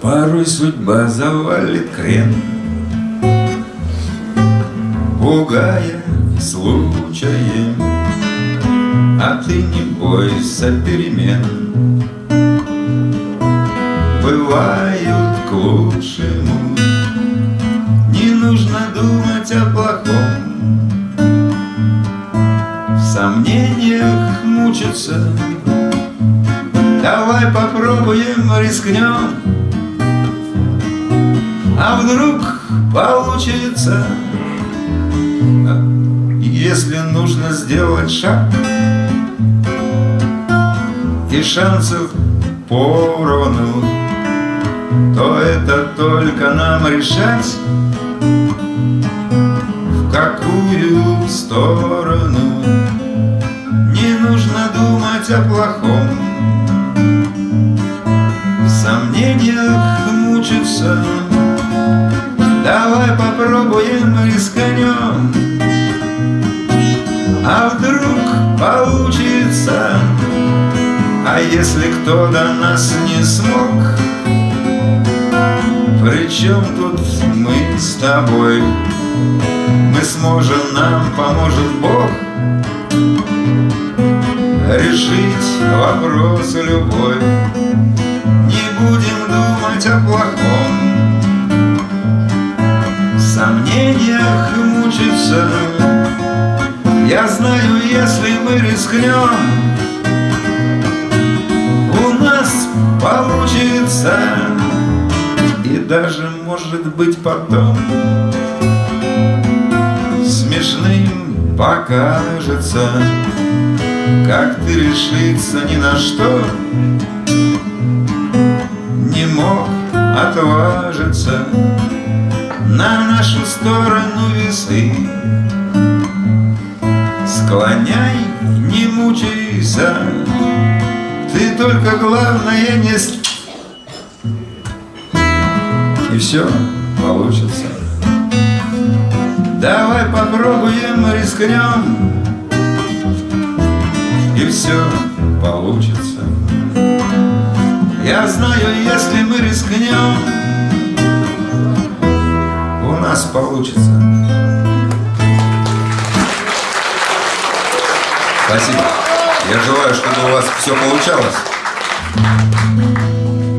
Порой судьба завалит крен, Пугая случаем, А ты не бойся перемен. Бывают к лучшему, сомнениях мучиться Давай попробуем, рискнем. А вдруг получится? Если нужно сделать шаг И шансов поровну То это только нам решать В какую сторону думать о плохом. В сомнениях мучиться Давай попробуем рисканем А вдруг получится? А если кто до нас не смог? Причем тут мы с тобой? Мы сможем, нам поможет Бог Решить вопрос любой. Не будем думать о плохом. Сомнениях мучиться. Я знаю, если мы рискнем У нас получится. И даже, может быть, потом Смешным покажется Как ты решиться ни на что Не мог отважиться на нашу сторону весы. Склоняй, не мучайся, ты только главное не... И все получится. Давай попробуем, рискнем, и все получится. Я знаю, если мы рискнем, нас получится. Спасибо. Я желаю, чтобы у вас все получалось.